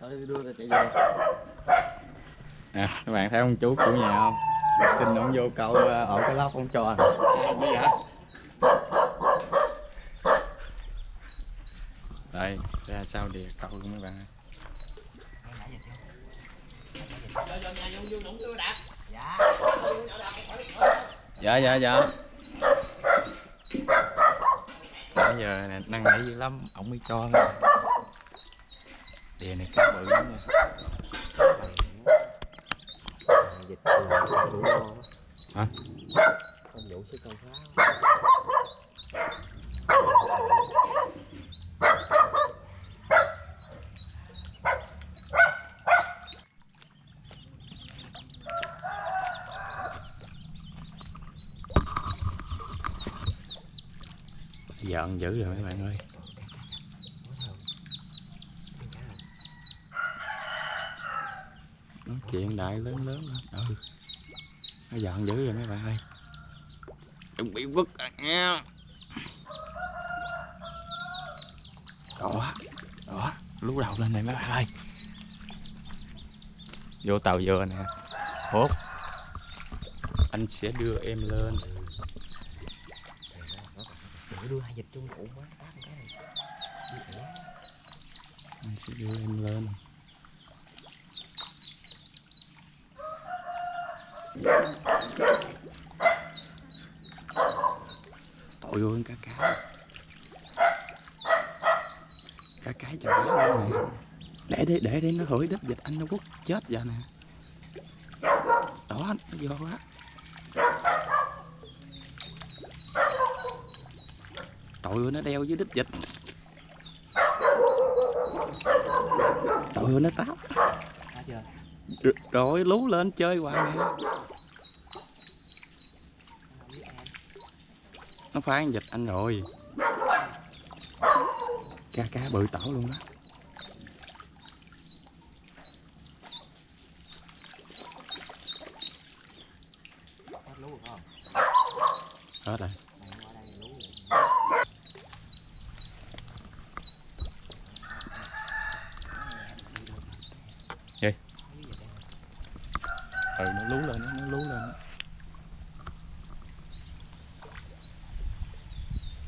Nè các bạn thấy ông chú chủ nhà không? Xin ông vô câu ờ, ổ cái lóc ông cho. À, đây ra sau đìa câu luôn mấy bạn? Ơi dạ dạ dạ. Nãy giờ nè năn nỉ dữ lắm ổng mới cho nè đìa này cá bự lắm nha. Dịch là đủ ngon hả? Không đủ sức con phá giận dữ rồi mấy bạn ơi. Chuyện đại lớn lớn lên ừ. Nó giận dữ rồi mấy bạn ơi. Đừng bị vứt à nha. Đó đó lú đầu lên này mấy bạn ơi. Vô tàu dừa nè. Hốt. Anh sẽ đưa em lên. Để đưa hai dịch chung cụ quá. Anh sẽ đưa em lên tội ơi cá cái. Cá cái chào cá luôn nè. Để đi để đi, nó hửi đít dịch anh nó quất chết giờ nè. Đó nó vô quá tội ơi nó đeo dưới đít dịch. Tội ơi nó táp chưa? Rồi lú lên chơi hoài nè nó phá con vịt anh rồi. Cá cá bự tảo luôn đó. Hết rồi. Vậy ừ nó lú lên nó lú lên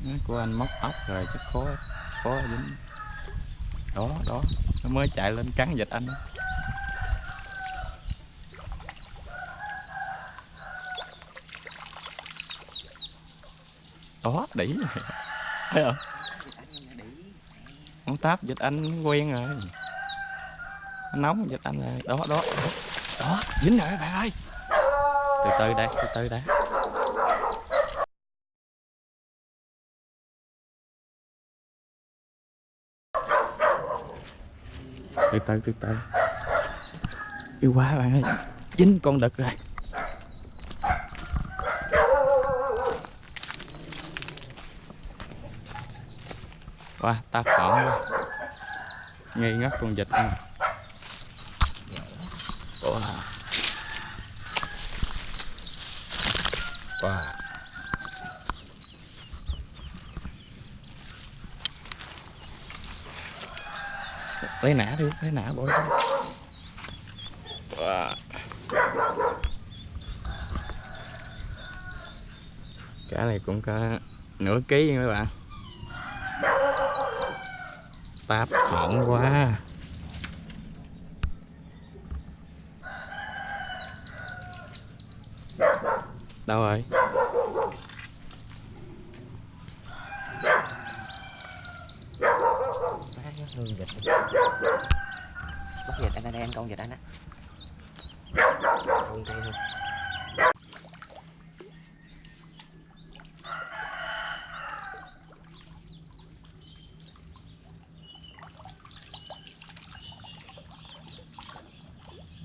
nó của anh móc ốc rồi chắc khó khó dính. Đó đó, nó mới chạy lên cắn vịt anh đó. đó, đỉ thấy không? Ông táp vịt anh quen rồi. Nóng vịt anh rồi. Đó đó đó dính rồi các bạn ơi. Từ từ đây từ từ đây từ từ từ từ. Yêu quá bạn ơi. Dính con đực rồi. Quá ta phỏng quá nghi ngất con vịt. ăn wow wow lấy nã đi, lấy nã bỏ ra wow. cá này cũng có nửa ký nha các bạn táp hỏng quá đâu rồi hương. Bắt dịch anh anh em con dịch anh á. Con thôi.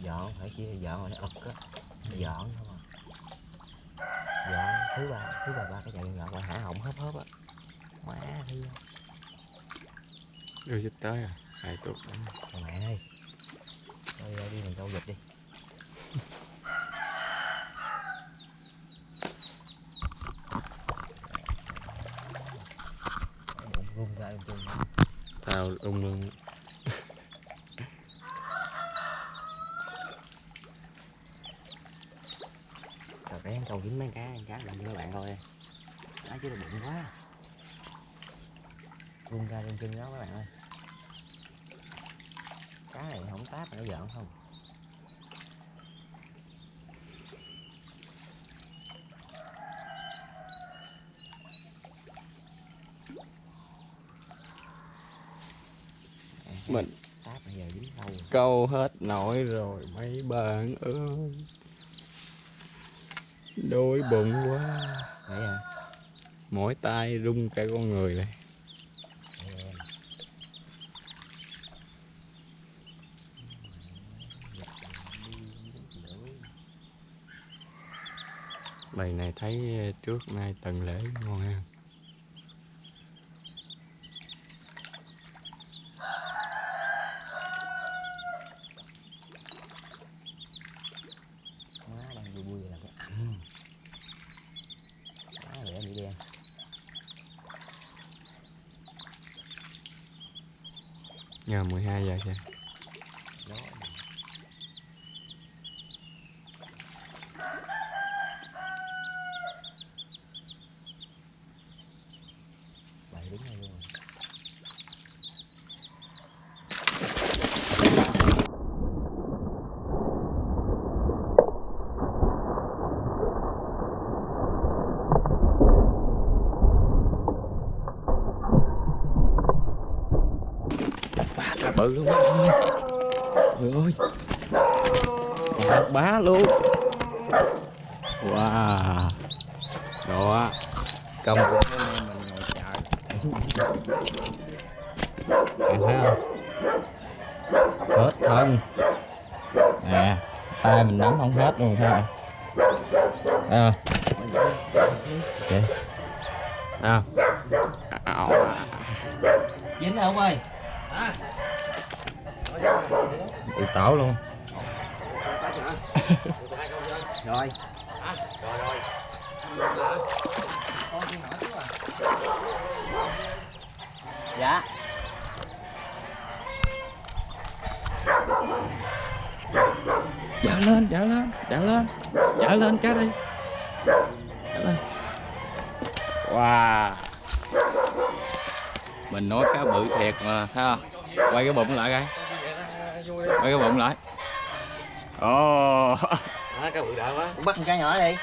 dọn phải chia dọn rồi nó ực á dọn không à dọn thứ ba thứ ba ba cái chạy dọn qua hả họng hớp hớp á. Quá thương đưa dịch tới à hai tuần Thằng mẹ ơi Thôi ra đi mình câu dịch đi. Bụng rung ra em chung tao ung ung còn dính mấy cá cá làm cho các bạn coi cá chứ là bụng quá. Vung ra trên chân đó các bạn ơi. Cá này không táp nó giỡn không? Mình câu hết nổi rồi mấy bạn ơi đôi bụng quá. Đấy à. mỗi tay rung cả con người này. Bầy này thấy ờ, trước nay tần lễ ngon ha má đang vui vui là cái ẩm má lẻ bị đen nhờ 12 giờ kìa gió bậy đứng đây luôn rồi luôn bạn ơi trời ơi. Chà, bá luôn. Wow. Đó. Công của anh em mình ngồi chờ. Để xuống, bạn thấy không? Hết thân. Nè tay mình nắm không hết luôn thấy không thấy không vậy nào dính rồi ông ơi bị tổ luôn. Rồi. Dạ. Dở lên dở lên dở lên. Dở lên cá đi. Dở lên. Wow. Mình nói cá bự thiệt mà thấy không? Quay cái bụng lại coi quay cái bụng lại. Ồ. Bắt con cá nhỏ đi